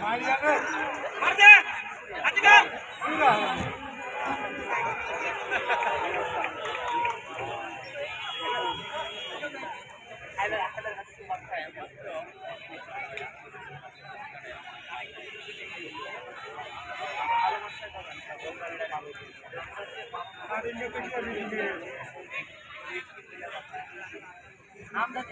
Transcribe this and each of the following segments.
মারিয়া মারতে আমরা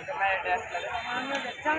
Terima kasih telah menonton!